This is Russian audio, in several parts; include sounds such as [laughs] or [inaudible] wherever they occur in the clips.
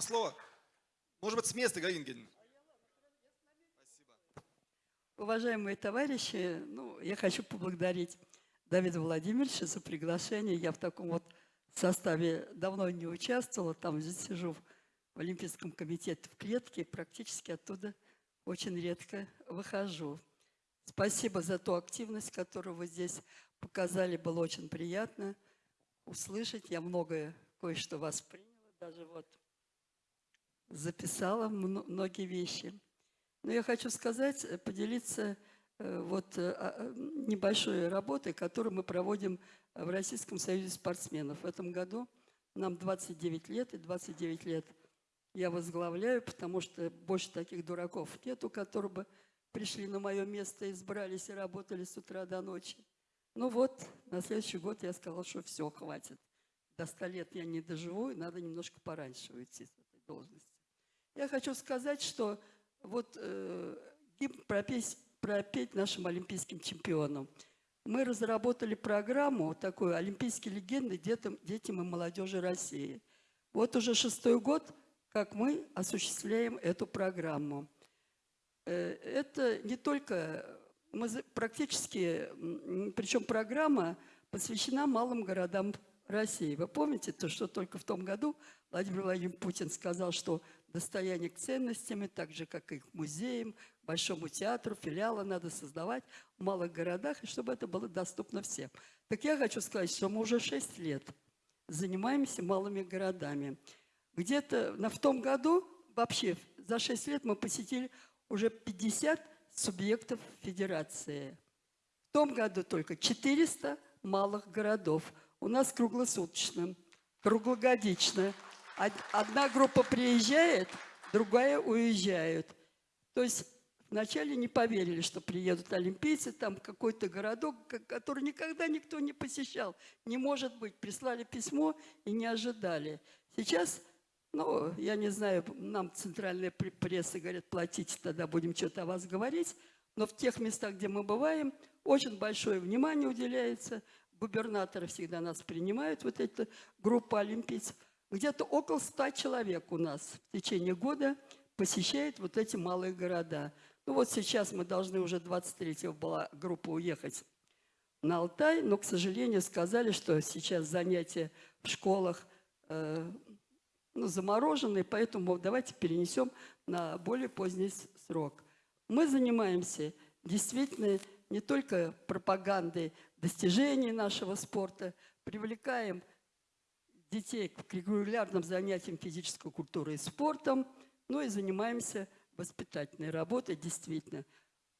вам слово. Может быть, с места, Галина Евгеньевна. Уважаемые товарищи, ну, я хочу поблагодарить Давида Владимировича за приглашение. Я в таком вот составе давно не участвовала, там здесь сижу в Олимпийском комитете в клетке, практически оттуда очень редко выхожу. Спасибо за ту активность, которую вы здесь показали, было очень приятно услышать. Я многое, кое-что вас приняла, даже вот записала многие вещи. Но я хочу сказать, э, поделиться э, вот э, а, небольшой работой, которую мы проводим в Российском союзе спортсменов. В этом году нам 29 лет, и 29 лет я возглавляю, потому что больше таких дураков нету, которые бы пришли на мое место, избрались и работали с утра до ночи. Ну вот, на следующий год я сказала, что все, хватит. До 100 лет я не доживу, и надо немножко пораньше уйти с этой должности. Я хочу сказать, что вот э, гимн пропеть, пропеть нашим олимпийским чемпионам. Мы разработали программу такую «Олимпийские легенды детям, детям и молодежи России». Вот уже шестой год, как мы осуществляем эту программу. Э, это не только... Мы практически... Причем программа посвящена малым городам России. Вы помните, то, что только в том году Владимир Владимирович Путин сказал, что достояние к ценностям, так же, как и к музеям, Большому театру, филиалы надо создавать в малых городах, и чтобы это было доступно всем. Так я хочу сказать, что мы уже 6 лет занимаемся малыми городами. Где-то в том году, вообще за 6 лет мы посетили уже 50 субъектов федерации. В том году только 400 малых городов. У нас круглосуточно, круглогодично – Одна группа приезжает, другая уезжает. То есть вначале не поверили, что приедут олимпийцы, там какой-то городок, который никогда никто не посещал. Не может быть. Прислали письмо и не ожидали. Сейчас, ну, я не знаю, нам центральная пресса говорят, платите, тогда будем что-то о вас говорить. Но в тех местах, где мы бываем, очень большое внимание уделяется. Губернаторы всегда нас принимают, вот эта группа олимпийцев. Где-то около ста человек у нас в течение года посещает вот эти малые города. Ну вот сейчас мы должны уже 23-го была группа уехать на Алтай, но, к сожалению, сказали, что сейчас занятия в школах э, ну, заморожены, поэтому давайте перенесем на более поздний срок. Мы занимаемся действительно не только пропагандой достижений нашего спорта, привлекаем детей к регулярным занятиям физической культурой и спортом, ну и занимаемся воспитательной работой, действительно.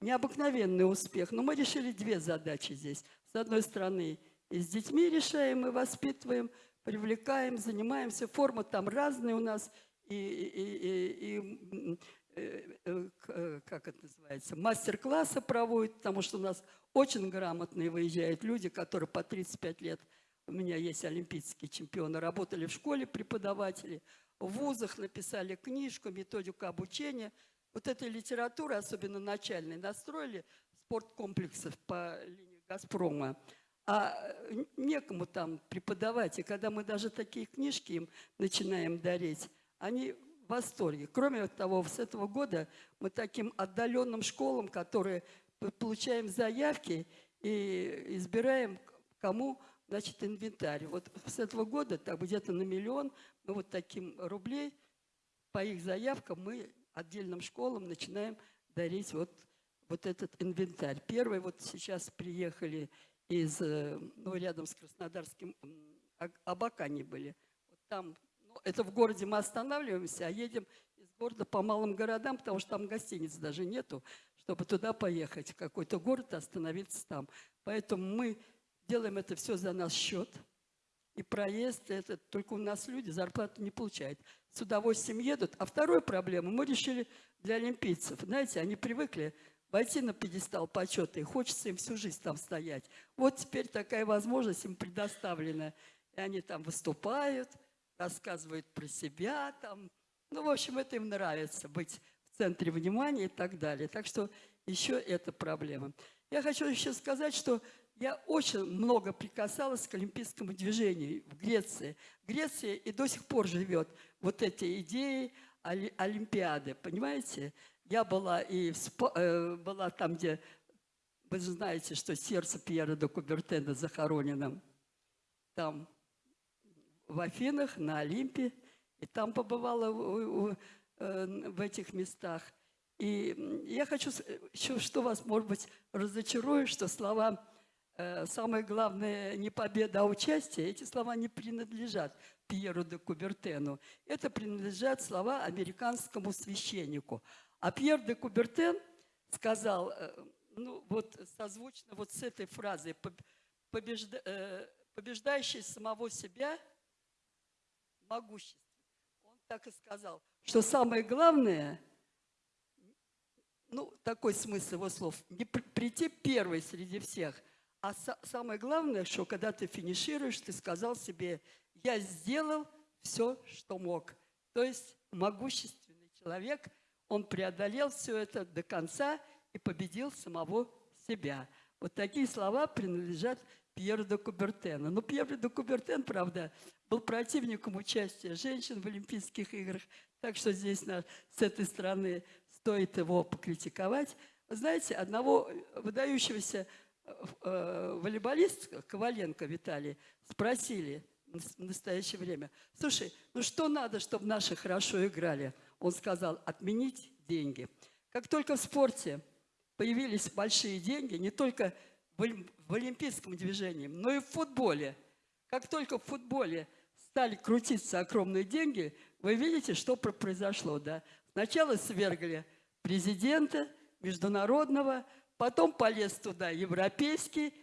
Необыкновенный успех, но мы решили две задачи здесь. С одной стороны, и с детьми решаем, и воспитываем, привлекаем, занимаемся. Форма там разная у нас, и, и, и, и э, э, э, как это называется, мастер-классы проводят, потому что у нас очень грамотные выезжают люди, которые по 35 лет – у меня есть олимпийские чемпионы, работали в школе преподаватели, в вузах написали книжку, методику обучения. Вот этой литературы, особенно начальной, настроили спорткомплексов по линии «Газпрома». А некому там преподавать. И когда мы даже такие книжки им начинаем дарить, они в восторге. Кроме того, с этого года мы таким отдаленным школам, которые получаем заявки и избираем, кому Значит, инвентарь. Вот с этого года так где-то на миллион мы вот таким рублей по их заявкам мы отдельным школам начинаем дарить вот, вот этот инвентарь. Первый вот сейчас приехали из, э, ну, рядом с Краснодарским, Абакане были. Вот там, ну, это в городе мы останавливаемся, а едем из города по малым городам, потому что там гостиниц даже нету, чтобы туда поехать, в какой-то город остановиться там. Поэтому мы делаем это все за наш счет. И проезд, это только у нас люди зарплату не получают. С удовольствием едут. А вторую проблему мы решили для олимпийцев. Знаете, они привыкли войти на пьедестал почета, и хочется им всю жизнь там стоять. Вот теперь такая возможность им предоставлена. И они там выступают, рассказывают про себя. Там. Ну, в общем, это им нравится, быть в центре внимания и так далее. Так что еще эта проблема. Я хочу еще сказать, что я очень много прикасалась к олимпийскому движению в Греции. Греция и до сих пор живет вот эти идеи оли- Олимпиады, понимаете? Я была и в э, была там, где вы же знаете, что сердце Пьера де Кубертена захоронено там в Афинах, на Олимпе, и там побывала у- у- э, в этих местах. И я хочу с- еще, что вас, может быть, разочарую, что слова э, «самое главное не победа, а участие», эти слова не принадлежат Пьеру де Кубертену. Это принадлежат слова американскому священнику. А Пьер де Кубертен сказал, э, ну вот созвучно вот с этой фразой «Поб- побежда- э, «побеждающий самого себя могущественен». Он так и сказал, что самое главное, ну, такой смысл его слов, не при- прийти первой среди всех, а са- самое главное, что когда ты финишируешь, ты сказал себе, я сделал все, что мог. То есть могущественный человек, он преодолел все это до конца и победил самого себя. Вот такие слова принадлежат Пьеру де Кубертену. Но Пьер де Кубертен, правда, был противником участия женщин в Олимпийских играх, так что здесь на- с этой стороны стоит его покритиковать. Знаете, одного выдающегося э, волейболиста, Коваленко Виталий, спросили в настоящее время, слушай, ну что надо, чтобы наши хорошо играли? Он сказал, отменить деньги. Как только в спорте появились большие деньги, не только в олим- в олимпийском движении, но и в футболе. Как только в футболе стали крутиться огромные деньги, вы видите, что про- произошло, да? Сначала свергли президента международного, потом полез туда европейский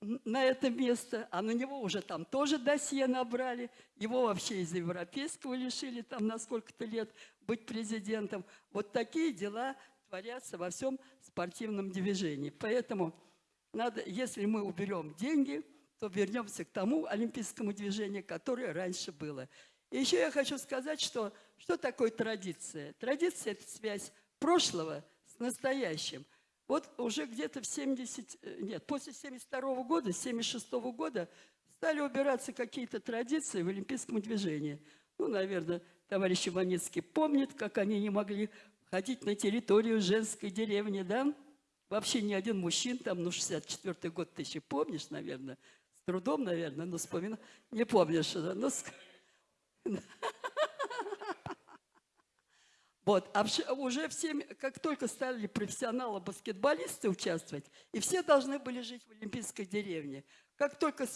на это место, а на него уже там тоже досье набрали, его вообще из европейского лишили там на сколько-то лет быть президентом. Вот такие дела творятся во всем спортивном движении. Поэтому надо, если мы уберем деньги, то вернемся к тому олимпийскому движению, которое раньше было. И еще я хочу сказать, что, что такое традиция? Традиция – это связь прошлого с настоящим. Вот уже где-то в 70, э, нет, после 72 года, 76 года стали убираться какие-то традиции в олимпийском движении. Ну, наверное, товарищ Иваницкий помнит, как они не могли ходить на территорию женской деревни, да? Вообще ни один мужчин, там, ну, 64 год ты еще помнишь, наверное, с трудом, наверное, но вспомина... Не помнишь, да? Ну, ск- [laughs] Вот, а уже все, как только стали профессионалы-баскетболисты участвовать, и все должны были жить в Олимпийской деревне. Как только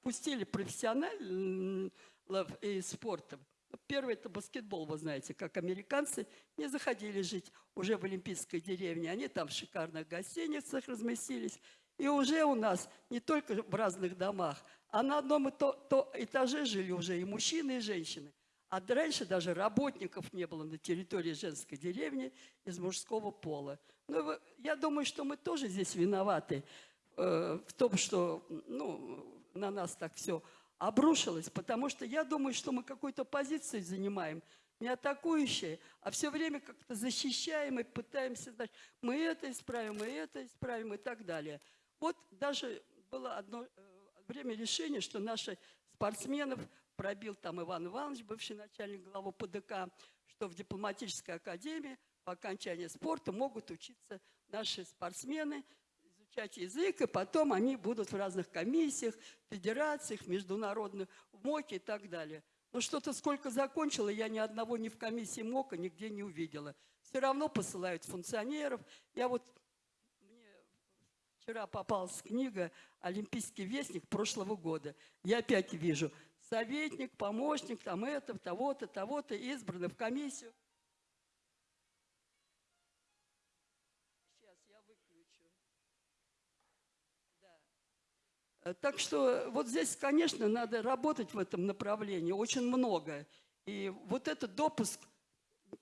пустили профессионалов и спортом, первый это баскетбол, вы знаете, как американцы не заходили жить уже в Олимпийской деревне. Они там в шикарных гостиницах разместились. И уже у нас не только в разных домах, а на одном и то, то этаже жили уже и мужчины, и женщины. А раньше даже работников не было на территории женской деревни из мужского пола. Ну, я думаю, что мы тоже здесь виноваты э, в том, что ну, на нас так все обрушилось, потому что я думаю, что мы какую-то позицию занимаем, не атакующие, а все время как-то защищаем и пытаемся, значит, мы это исправим, мы это исправим и так далее. Вот даже было одно э, время решения, что наши спортсменов пробил там Иван Иванович, бывший начальник главы ПДК, что в дипломатической академии по окончании спорта могут учиться наши спортсмены, изучать язык, и потом они будут в разных комиссиях, федерациях, международных, в МОКе и так далее. Но что-то сколько закончила, я ни одного ни в комиссии МОКа нигде не увидела. Все равно посылают функционеров. Я вот Вчера попалась книга «Олимпийский вестник» прошлого года. Я опять вижу советник, помощник, там это, того-то, того-то, избраны в комиссию. Сейчас я выключу. Да. Э, Так что вот здесь, конечно, надо работать в этом направлении очень много. И вот этот допуск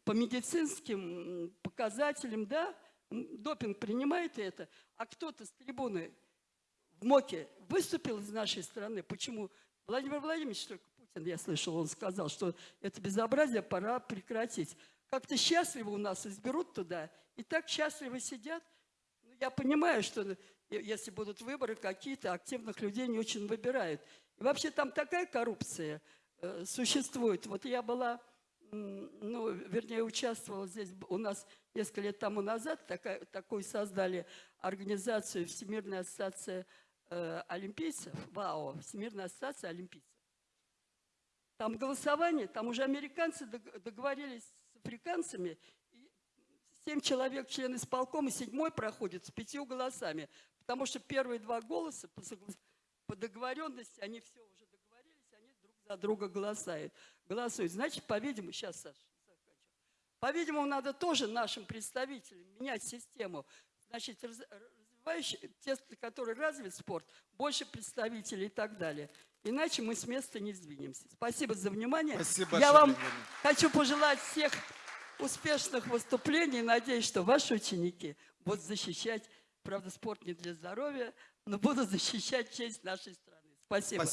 по медицинским показателям, да, допинг принимает это, а кто-то с трибуны в МОКе выступил из нашей страны. Почему? Владимир Владимирович, только Путин, я слышал, он сказал, что это безобразие пора прекратить. Как-то счастливо у нас изберут туда, и так счастливо сидят, Я понимаю, что э, если будут выборы какие-то, активных людей не очень выбирают. И вообще там такая коррупция э, существует. Вот я была, ну, вернее, участвовала здесь у нас несколько лет тому назад, такая, такую создали организацию Всемирная ассоциация э, олимпийцев, ВАО, Всемирная ассоциация олимпийцев. Там голосование, там уже американцы дог- договорились с африканцами, семь человек член исполкома, седьмой проходит с пятью голосами, потому что первые два голоса по, согла- по договоренности, они все уже договорились, они друг за друга голосуют. голосуют. Значит, по-видимому, сейчас, Саша, по-видимому, надо тоже нашим представителям менять систему. Значит, раз- развивающие, те, которые развит спорт, больше представителей и так далее. Иначе мы с места не сдвинемся. Спасибо за внимание. Спасибо Я вам Ивановна. хочу пожелать всех успешных выступлений. Надеюсь, что ваши ученики будут защищать, правда, спорт не для здоровья, но будут [laughs] защищать честь нашей страны. Спасибо. Спасибо.